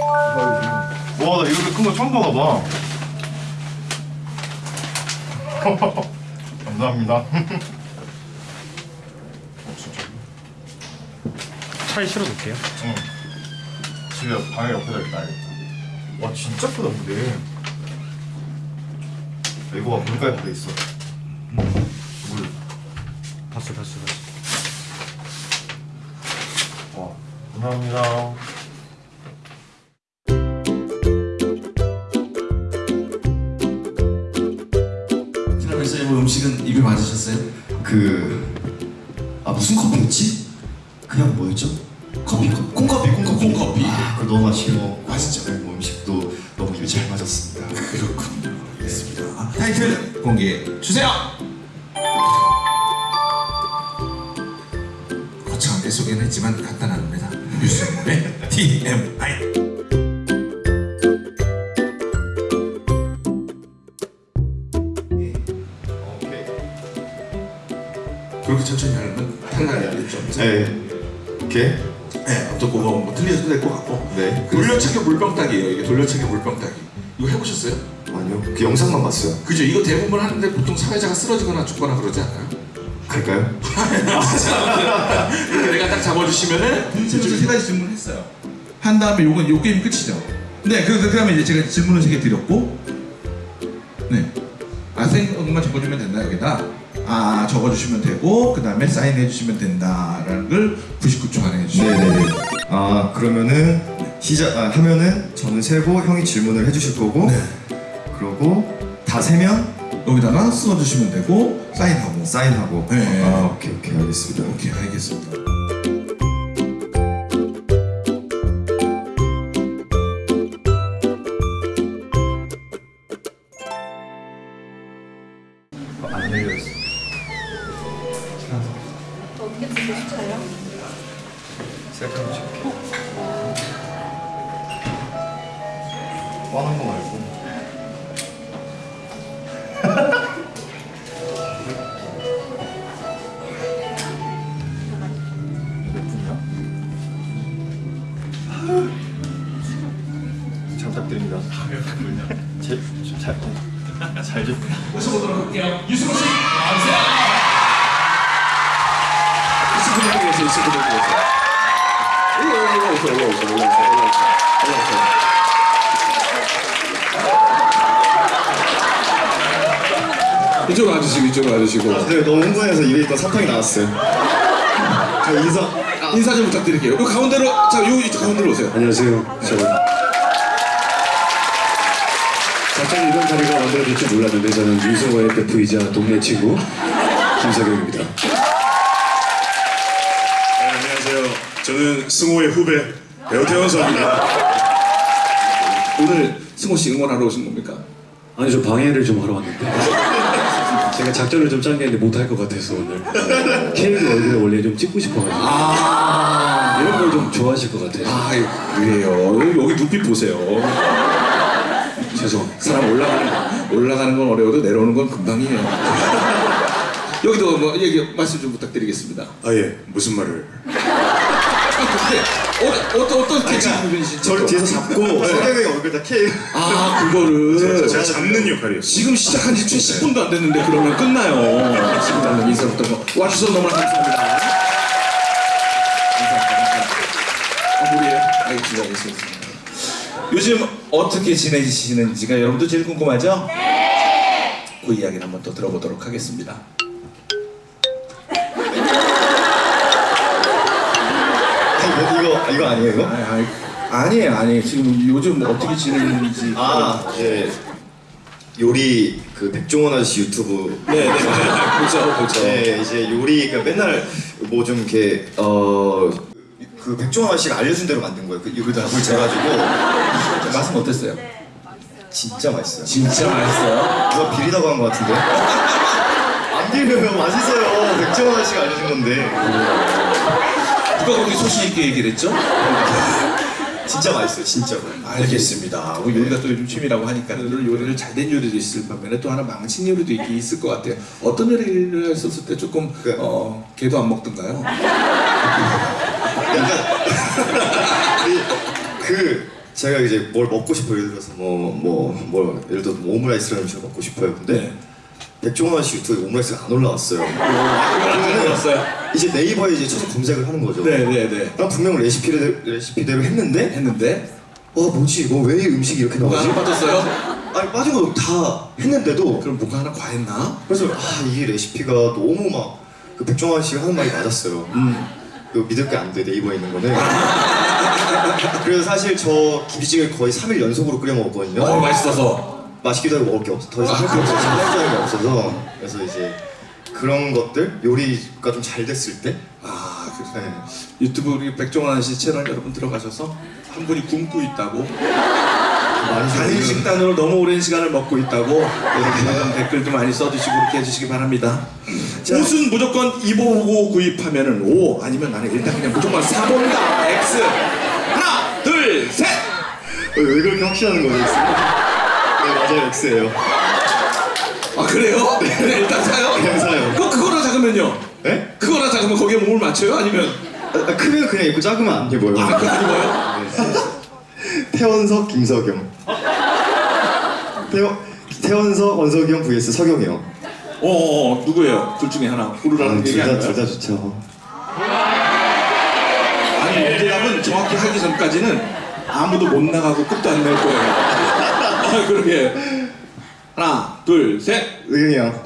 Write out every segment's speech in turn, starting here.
와, 나 이렇게 큰 거 처음 받아봐. 감사합니다. 어. 차에 실어둘게요. 응. 집에 방에 옆에다 놔야겠다. 와, 진짜 크다, 근데. 이거가 물가에 박혀 있어. 물. 봤어, 봤어, 봤어. 와, 감사합니다. 그... 아 무슨 커피였지? 그냥 뭐였죠? 커피, 커- 콩커피, 콩커피 콩커피. 아 그거 너무 맛있게 먹고 맛있죠. 네, 뭐 음식도 너무 입에 잘 맞았습니다 그렇군요. 알겠습니다. 타이틀 공개해 주세요. 거창하게 소개는 했지만 간단합니다. 유승문의 TMI. 그렇게 천천히 하면 탈락이 알겠죠? 네 오케이 네, 어떤 거가 뭐 틀려도 될 것 같고. 네 돌려차기 물병 따기예요. 이게 돌려차기 물병 따기. 이거 해보셨어요? 아니요 그 영상만 봤어요 그죠? 이거 대부분 하는데 보통 사회자가 쓰러지거나 죽거나 그러지 않아요? 그럴까요? 이렇게 내가 딱 잡아주시면은 제가 세 가지 질문했어요. 한 다음에 요건 요 게임 끝이죠. 네, 그, 그 다음에 이제 제가 질문을 세개 드렸고, 네, 아 생각만 적어주면 된다 여기다. 아 적어주시면 되고 그 다음에 사인해 주시면 된다라는 걸 99초 안에 해주시면 네네네 아 그러면은 시작 아, 하면은 저는 세고 형이 질문을 해주실 거고 네. 그러고 다 세면 여기다가 써주시면 되고 사인하고. 사인하고 네. 아 오케이 오케이 알겠습니다 오케이 알겠습니다. 안 열렸어 어떻게 듣고 싶어요? 셀카로 찍게 뻔한 거 말고 몇 분이야? 잘 부탁드립니다 제, 좀 잘, 잘 좀. 모셔보도록 할게요. 유승호 씨 나와주세요. 유승호 씨 위해서 오세요 오세요 오세요 오세요. 이쪽으로 와주시고 이쪽으로 와주시고 네, 너무 흥분해서 입에 있던 사탕이 나왔어요. 저 인사. 인사 좀 부탁드릴게요. 요 가운데로 자요 이쪽 가운데로 오세요. 안녕하세요. 저는 갑자기 이런 자리가 만들어질 줄 몰랐는데 저는 유승호의 베프이자 동네 친구 김석영입니다. 네, 안녕하세요. 저는 승호의 후배 배우 태원서입니다. 오늘 승호 씨 응원하러 오신 겁니까? 아니 저 방해를 좀 하러 왔는데 제가 작전을 좀 짠 게 있는데 못할 것 같아서 오늘 케이크 얼굴에 원래 좀 찍고 싶어가지고 아, 이런 걸 좀 좋아하실 것 같아요. 아 그래요. 여기 눈빛 보세요. 죄송. 사람 올라가는 올라가는 건 어려워도 내려오는 건 금방이에요. 여기도 뭐 얘기 말씀 좀 부탁드리겠습니다. 아 예, 무슨 말을? 근데 어, 어떤 어떻게 지금 분이신지 저를 뒤에서 잡고 석영이 얼굴에다 케이크. 아 그거를 제가 잡는 역할이에요. 지금 시작한 지 10분도 안 됐는데 그러면 끝나요. 지금 나는 인사부터 뭐 와주셔서 너무나 감사합니다. 감사합니다. 마무리해요. 알겠습니다. 알겠습니다. 요즘 어떻게 지내시는지가 여러분도 제일 궁금하죠? 네. 그 이야기를 한번 또 들어보도록 하겠습니다. 이거 이거 아니에요 이거? 아니, 아니, 아니 에요, 아니에요. 지금 요즘 어떻게 지내는지. 아 이제 요리 그 백종원 아저씨 유튜브. 네, 네, 네. 보죠, 보죠. 네 이제 요리 그 맨날 뭐 좀 이렇게 어그 백종원 아저씨가 알려준 대로 만든 거예요. 그 이거 답을 재가지고 맛은 어땠어요? 진짜 맛있어요. 진짜 맛있어요. 누가 비리다고 한것 같은데? 안 비려요 맛있어요. 백종원 아저씨가 알려준 건데 누가 그렇게 소신 있게 얘기를 했죠? 진짜 맛있어요 진짜로. 알겠습니다. 뭐 요리가 또 요즘 취미라고 하니까 요리를 잘 된 요리도 있을 반면에 또 하나 망친 요리도 있- 있을 것 같아요. 어떤 요리를 했었을 때 조금 그- 어 개도 안 먹던가요? 약간 그 제가 이제 뭘 먹고 싶어요. 예를 들어서 뭐뭐 뭐 예를 들어서 뭐 오므라이스라는 음식을 먹고 싶어요. 근데 네. 백종원 씨 유튜브에 오므라이스가 안 올라왔어요. 안 들었어요? 이제 네이버에 이제 쳐서 검색을 하는 거죠. 네네네. 난 분명 레시피를 레시피대로 했는데 했는데 와 뭐지 이거 왜 이 음식이 이렇게 뭐가 나오지? 하나 빠졌어요? 아니 빠진 거 다 했는데도 그럼 뭐가 하나 과했나? 그래서 아 이게 레시피가 너무 막 그 백종원 씨가 하는 말이 맞았어요. 음. 이거 믿을 게 안 돼 네이버에 있는 거는. 그래서 사실 저 김치찌개 거의 3일 연속으로 끓여 먹었거든요. 어 맛있어서. 맛있기도 하고 먹을 게 없어. 더 이상 할게 없어. 신경전이 게 없어서. 그래서 이제 그런 것들 요리가 좀 잘 됐을 때. 아 그, 네. 유튜브 우리 백종원 씨 채널 여러분 들어가셔서 한 분이 굶고 있다고 많이 단일 좀- 식단으로 너무 오랜 시간을 먹고 있다고 여러분 댓글도 많이 써주시고 그렇게 해주시기 바랍니다. 옷은 무조건 입어보고 구입하면은 O 아니면 나는 일단 그냥 무조건 사본다 X 하나 둘 셋. 어, 왜 그렇게 확신하는 거예요? 네 맞아요 X예요. 아 그래요? 네, 일단 사요. 그냥 사요. 작으면요? 네? 그거나 작으면 거기에 몸을 맞춰요? 아니면 아, 아, 크면 그냥 입고 작으면 안 입어요. 아 그거 아니고요? 태원석 김석영. 태원 태원석 원석이 형 vs 석영이 형. 어, 어, 어 누구예요? 둘 중에 하나 고르라는 얘기 아닌가요? 둘다 좋죠. 아니 문제답은 정확히 하기 전까지는 아무도 못 나가고 끝도 안 낼 거예요. 아, 그러게. 하나, 둘, 셋. 의경이 형.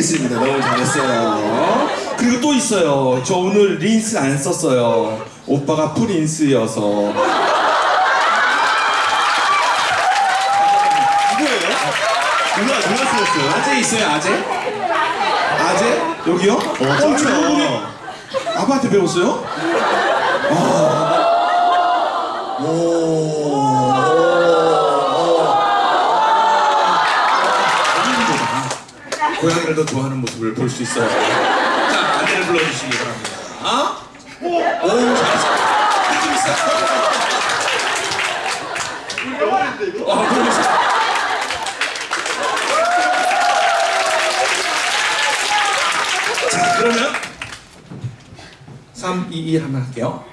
알겠습니다. 너무 잘했어요. 그리고 또 있어요. 저 오늘 린스 안 썼어요. 오빠가 프린스여서. 누구예요? 누가 누가 쓰셨어요? 아재 있어요, 아재? 아재? 여기요? 어, 저 짱이다. 그분이 아빠한테 배웠어요? 아. 오. 고양이를 더 좋아하는 모습을 볼 수 있어요. 자, 안내를 불러주시기 바랍니다. 아? 오, 잘했어. 좀 있어. 아, 그러고 있어. 자, 그러면 3, 2, 1 한번 할게요.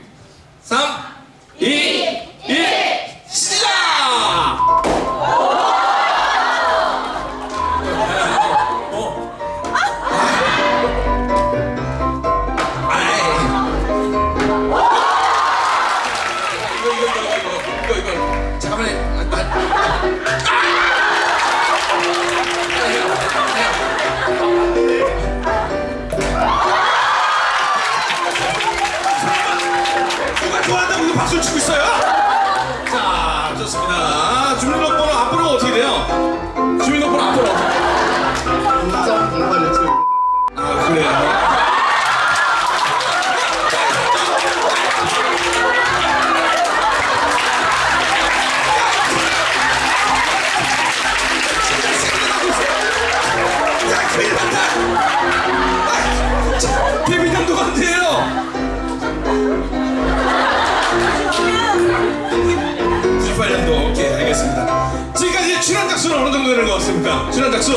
작수는 어느 정도 되는 것 같습니까? 출연 작수?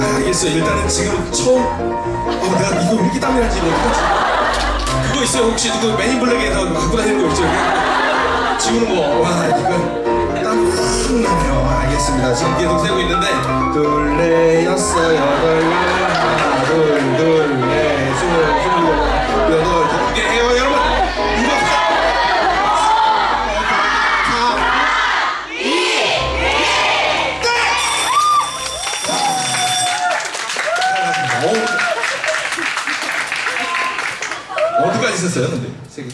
아 알겠어요. 일단은 지금 처음 어 내가 이거 왜 이렇게 땀이 나지? 그거 있어요. 혹시 누구 맨인블랙에서 갖고 다니는 거 있죠? 지우는 거 와 이거 땀이 확 나네요. 알겠습니다. 지금 계속 세고 있는데. 둘레 여섯 여덟 하나 둘둘넷. 스물 여덟 있었어요 근데 세 개.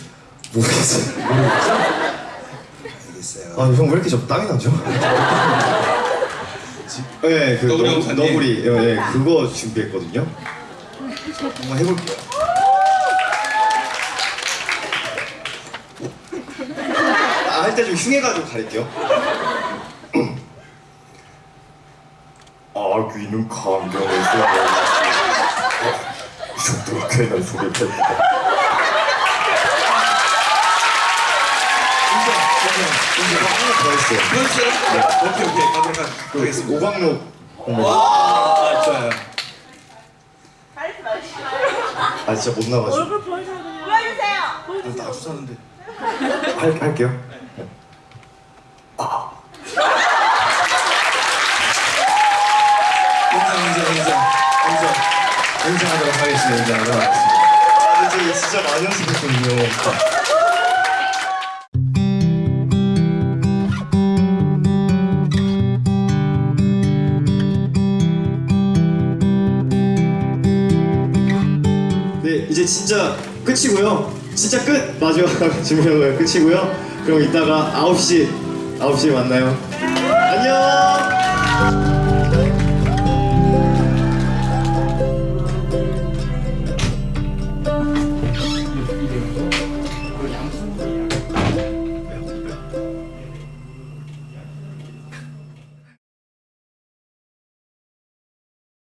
모르겠어요. 알겠어요 아 형 왜 이렇게 저 땀이 나죠? 네, 그 너구리 너- 영상님. 너구리, 예, 예, 그거 준비했거든요. 한번 해볼게요. 아, 할 때 좀 흉해가지고 가릴게요. 아귀는 이 정도로 괜한 소리 공개가 하나 더 있어요. 그렇죠? 네. 오케이, 오케이. 가도록 하- 하겠습니다. 오광록 와, 맞아요. 아 진짜 못 나가지고 얼굴 보여주세요 그냥 보여주세요 아, 나 악수하는데. 할, 할게요 아. 인정, 인정, 인정. 인정. 인정하도록 하겠습니다. 인정하도록 하겠습니다. 아 근데 저기 진짜 많이 연습했거든요 진짜 끝이고요. 진짜 끝 마지막 질문은 끝이고요. 그럼 이따가 9시 9시에 만나요. 안녕.